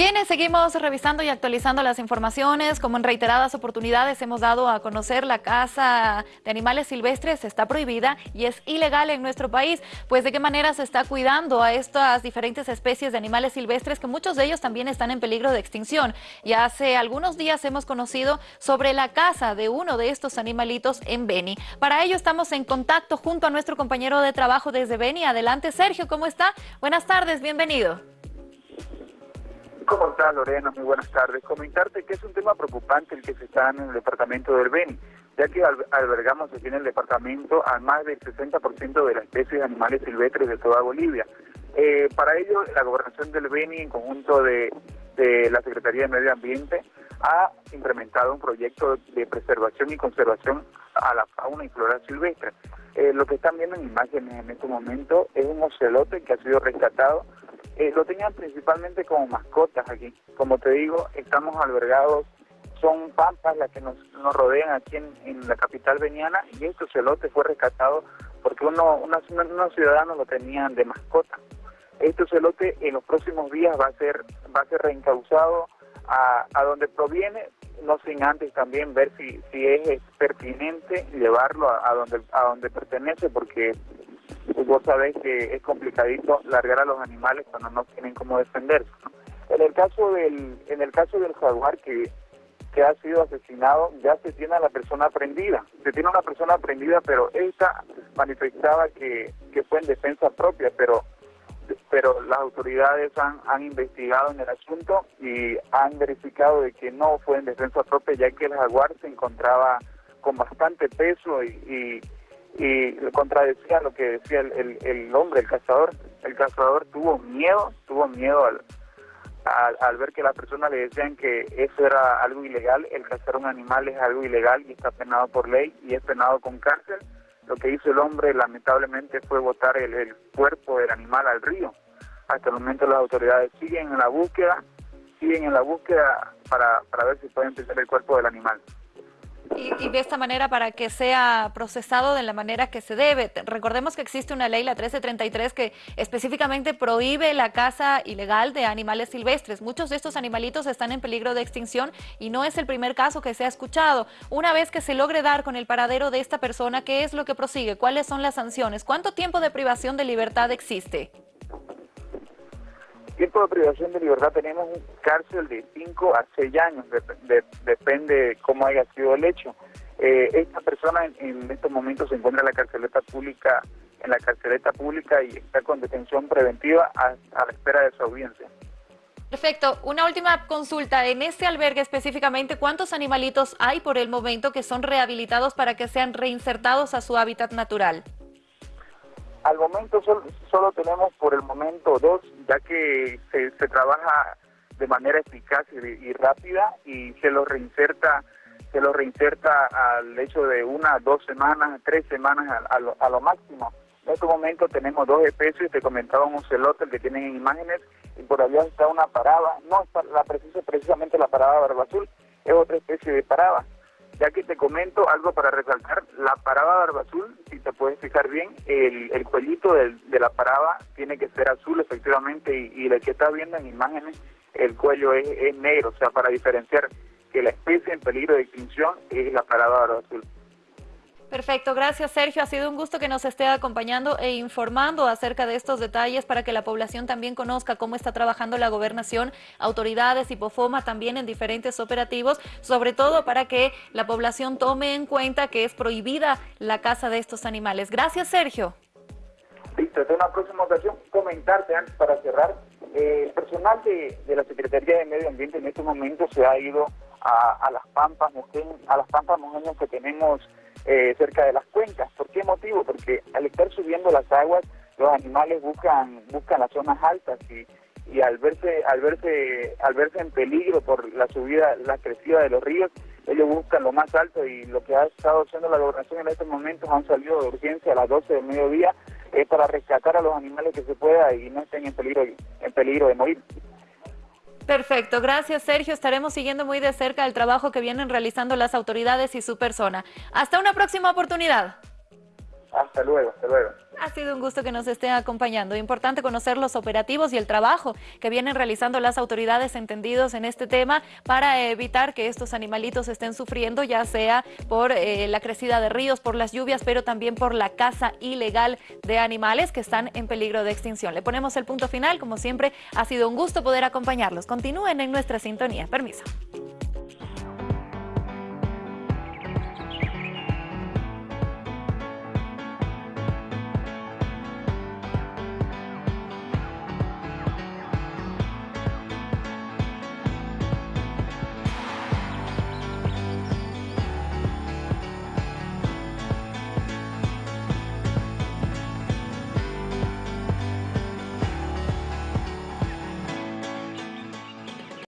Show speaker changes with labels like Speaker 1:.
Speaker 1: Bien, seguimos revisando y actualizando las informaciones. Como en reiteradas oportunidades hemos dado a conocer, la caza de animales silvestres está prohibida y es ilegal en nuestro país. Pues de qué manera se está cuidando a estas diferentes especies de animales silvestres que muchos de ellos también están en peligro de extinción. Y hace algunos días hemos conocido sobre la caza de uno de estos animalitos en Beni. Para ello estamos en contacto junto a nuestro compañero de trabajo desde Beni. Adelante Sergio, ¿cómo está? Buenas tardes, bienvenido.
Speaker 2: ¿Cómo estás, Lorena? Muy buenas tardes. Comentarte que es un tema preocupante el que se está en el departamento del Beni, ya que albergamos aquí en el departamento a más del 60% de las especies de animales silvestres de toda Bolivia. Eh, para ello, la gobernación del Beni, en conjunto de, la Secretaría de Medio Ambiente, ha implementado un proyecto de preservación y conservación a la fauna y flora silvestre. Eh, lo que están viendo en imágenes en este momento es un ocelote que ha sido rescatado eh, lo tenían principalmente como mascotas aquí. Como te digo, estamos albergados, son pampas las que nos, rodean aquí en, la capital veniana y este celote fue rescatado porque uno, unos, ciudadanos lo tenían de mascota. Este celote en los próximos días va a ser, va a ser reencauzado a, a donde proviene, no sin antes también ver si, si es pertinente llevarlo a, a donde, a donde pertenece, porque pues vos sabés que es complicadito largar a los animales cuando no tienen cómo defenderse. En el caso del en el caso del jaguar que, que ha sido asesinado, ya se tiene a la persona prendida. Se tiene a una persona prendida, pero esta manifestaba que, que fue en defensa propia, pero pero las autoridades han, investigado en el asunto y han verificado de que no fue en defensa propia, ya que el jaguar se encontraba con bastante peso y y contradecía lo que decía el, hombre, el cazador. El cazador tuvo miedo, tuvo miedo al, al, ver que las personas le decían que eso era algo ilegal, el cazar un animal es algo ilegal y está penado por ley y es penado con cárcel. Lo que hizo el hombre lamentablemente fue botar el cuerpo del animal al río. Hasta el momento las autoridades siguen en la búsqueda, siguen en la búsqueda para, para ver si pueden tener el cuerpo del animal.
Speaker 1: Y, de esta manera para que sea procesado de la manera que se debe. Recordemos que existe una ley, la 1333, que específicamente prohíbe la caza ilegal de animales silvestres. Muchos de estos animalitos están en peligro de extinción y no es el primer caso que se ha escuchado. Una vez que se logre dar con el paradero de esta persona, ¿qué es lo que prosigue? ¿Cuáles son las sanciones? ¿Cuánto tiempo de privación de libertad existe?
Speaker 2: Tiempo de privación de libertad tenemos un cárcel de 5 a 6 años, depende cómo haya sido el hecho. Eh, esta persona en, estos momentos se encuentra en la carceleta pública, en la carceleta pública y está con detención preventiva a, a la espera de su audiencia.
Speaker 1: Perfecto. Una última consulta. En este albergue específicamente, ¿cuántos animalitos hay por el momento que son rehabilitados para que sean reinsertados a su hábitat natural?
Speaker 2: Al momento solo, tenemos por el momento dos, ya que se, trabaja de manera eficaz y, rápida y se los reinserta se lo reinserta al hecho de una, dos semanas, tres semanas a, lo, máximo. En este momento tenemos dos especies, te comentaba un celote el que tienen en imágenes, y por allá está una parada, no la precisa precisamente la parada barba azul, es otra especie de parada. Ya que te comento algo para resaltar, la parada barba azul, si te puedes fijar bien, el, el cuellito de la parada tiene que ser azul efectivamente y, y el que está viendo en imágenes, el cuello es, negro, o sea, para diferenciar que la especie en peligro de extinción es la parada barba azul.
Speaker 1: Perfecto, gracias Sergio. Ha sido un gusto que nos esté acompañando e informando acerca de estos detalles para que la población también conozca cómo está trabajando la gobernación, autoridades y POFOMA también en diferentes operativos, sobre todo para que la población tome en cuenta que es prohibida la caza de estos animales. Gracias Sergio.
Speaker 2: Listo, en una próxima ocasión comentarte antes para cerrar. Eh, el personal de, la Secretaría de Medio Ambiente en este momento se ha ido a, las pampas, a las pampas que tenemos eh, cerca de las cuencas. ¿Por qué motivo? Porque al estar subiendo las aguas, los animales buscan buscan las zonas altas y, y al verse al verse al verse en peligro por la subida, la crecida de los ríos, ellos buscan lo más alto y lo que ha estado haciendo la gobernación en estos momentos han salido de urgencia a las 12 del mediodía es para rescatar a los animales que se pueda y no estén en peligro en peligro de morir.
Speaker 1: Perfecto, gracias Sergio. Estaremos siguiendo muy de cerca el trabajo que vienen realizando las autoridades y su persona. Hasta una próxima oportunidad.
Speaker 2: Hasta luego, hasta luego.
Speaker 1: Ha sido un gusto que nos estén acompañando. Importante conocer los operativos y el trabajo que vienen realizando las autoridades entendidos en este tema para evitar que estos animalitos estén sufriendo, ya sea por eh, la crecida de ríos, por las lluvias, pero también por la caza ilegal de animales que están en peligro de extinción. Le ponemos el punto final. Como siempre, ha sido un gusto poder acompañarlos. Continúen en nuestra sintonía. Permiso.